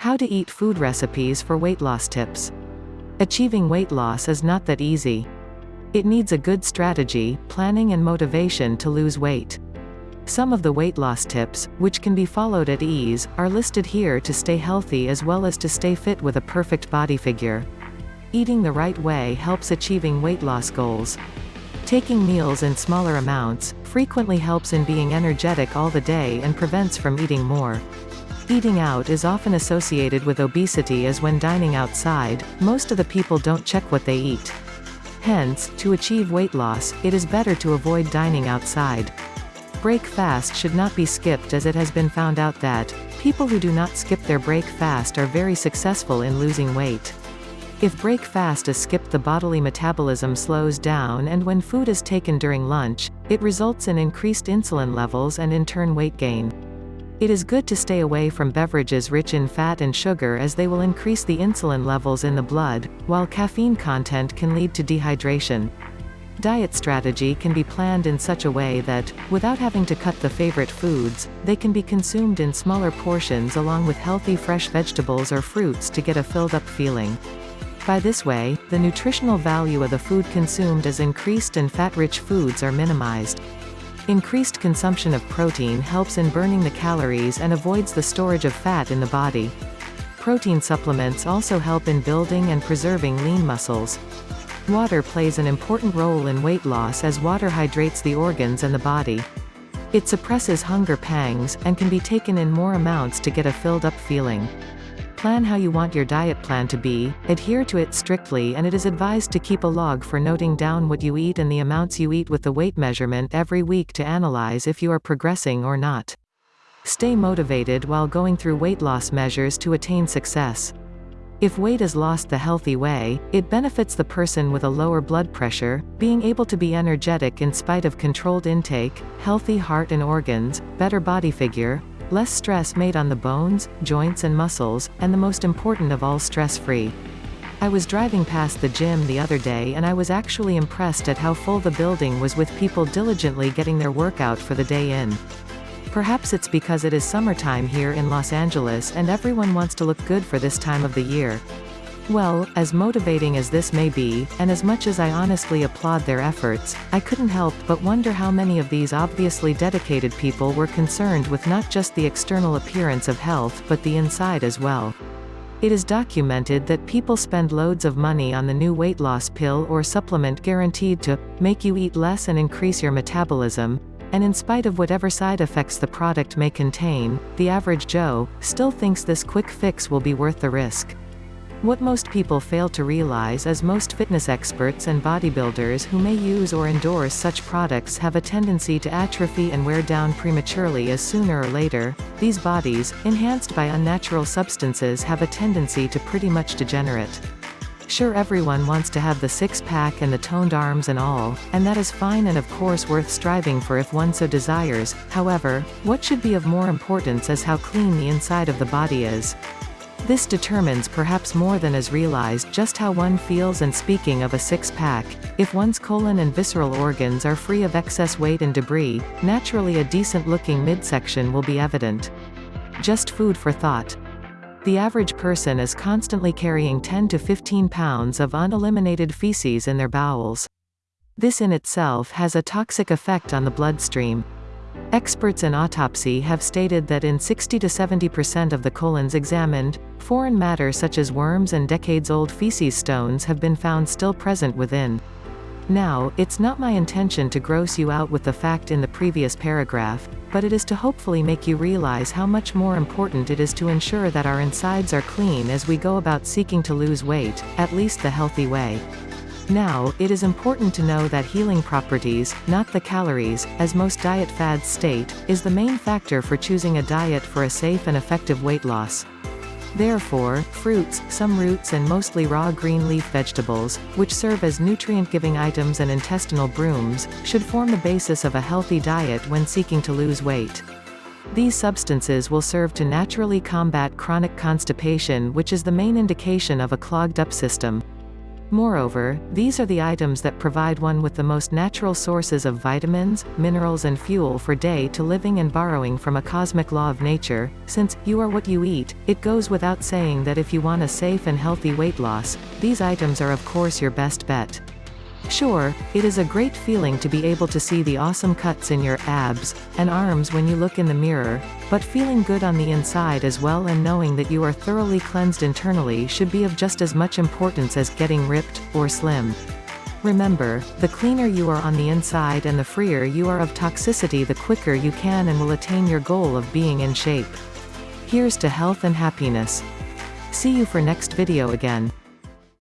How to eat food recipes for weight loss tips. Achieving weight loss is not that easy. It needs a good strategy, planning and motivation to lose weight. Some of the weight loss tips, which can be followed at ease, are listed here to stay healthy as well as to stay fit with a perfect body figure. Eating the right way helps achieving weight loss goals. Taking meals in smaller amounts, frequently helps in being energetic all the day and prevents from eating more. Eating out is often associated with obesity as when dining outside, most of the people don't check what they eat. Hence, to achieve weight loss, it is better to avoid dining outside. Break fast should not be skipped as it has been found out that, people who do not skip their break fast are very successful in losing weight. If break fast is skipped the bodily metabolism slows down and when food is taken during lunch, it results in increased insulin levels and in turn weight gain. It is good to stay away from beverages rich in fat and sugar as they will increase the insulin levels in the blood, while caffeine content can lead to dehydration. Diet strategy can be planned in such a way that, without having to cut the favorite foods, they can be consumed in smaller portions along with healthy fresh vegetables or fruits to get a filled up feeling. By this way, the nutritional value of the food consumed is increased and fat-rich foods are minimized. Increased consumption of protein helps in burning the calories and avoids the storage of fat in the body. Protein supplements also help in building and preserving lean muscles. Water plays an important role in weight loss as water hydrates the organs and the body. It suppresses hunger pangs, and can be taken in more amounts to get a filled-up feeling. Plan how you want your diet plan to be, adhere to it strictly and it is advised to keep a log for noting down what you eat and the amounts you eat with the weight measurement every week to analyze if you are progressing or not. Stay motivated while going through weight loss measures to attain success. If weight is lost the healthy way, it benefits the person with a lower blood pressure, being able to be energetic in spite of controlled intake, healthy heart and organs, better body figure, Less stress made on the bones, joints and muscles, and the most important of all stress-free. I was driving past the gym the other day and I was actually impressed at how full the building was with people diligently getting their workout for the day in. Perhaps it's because it is summertime here in Los Angeles and everyone wants to look good for this time of the year. Well, as motivating as this may be, and as much as I honestly applaud their efforts, I couldn't help but wonder how many of these obviously dedicated people were concerned with not just the external appearance of health but the inside as well. It is documented that people spend loads of money on the new weight loss pill or supplement guaranteed to make you eat less and increase your metabolism, and in spite of whatever side effects the product may contain, the average Joe still thinks this quick fix will be worth the risk. What most people fail to realize is most fitness experts and bodybuilders who may use or endorse such products have a tendency to atrophy and wear down prematurely as sooner or later, these bodies, enhanced by unnatural substances have a tendency to pretty much degenerate. Sure everyone wants to have the six-pack and the toned arms and all, and that is fine and of course worth striving for if one so desires, however, what should be of more importance is how clean the inside of the body is. This determines perhaps more than is realized just how one feels and speaking of a six-pack, if one's colon and visceral organs are free of excess weight and debris, naturally a decent-looking midsection will be evident. Just food for thought. The average person is constantly carrying 10 to 15 pounds of uneliminated feces in their bowels. This in itself has a toxic effect on the bloodstream. Experts in autopsy have stated that in 60 to 70% of the colons examined, foreign matter such as worms and decades-old feces stones have been found still present within. Now, it's not my intention to gross you out with the fact in the previous paragraph, but it is to hopefully make you realize how much more important it is to ensure that our insides are clean as we go about seeking to lose weight, at least the healthy way. Now, it is important to know that healing properties, not the calories, as most diet fads state, is the main factor for choosing a diet for a safe and effective weight loss. Therefore, fruits, some roots and mostly raw green leaf vegetables, which serve as nutrient-giving items and intestinal brooms, should form the basis of a healthy diet when seeking to lose weight. These substances will serve to naturally combat chronic constipation which is the main indication of a clogged-up system. Moreover, these are the items that provide one with the most natural sources of vitamins, minerals and fuel for day to living and borrowing from a cosmic law of nature, since, you are what you eat, it goes without saying that if you want a safe and healthy weight loss, these items are of course your best bet. Sure, it is a great feeling to be able to see the awesome cuts in your abs and arms when you look in the mirror, but feeling good on the inside as well and knowing that you are thoroughly cleansed internally should be of just as much importance as getting ripped or slim. Remember, the cleaner you are on the inside and the freer you are of toxicity the quicker you can and will attain your goal of being in shape. Here's to health and happiness. See you for next video again.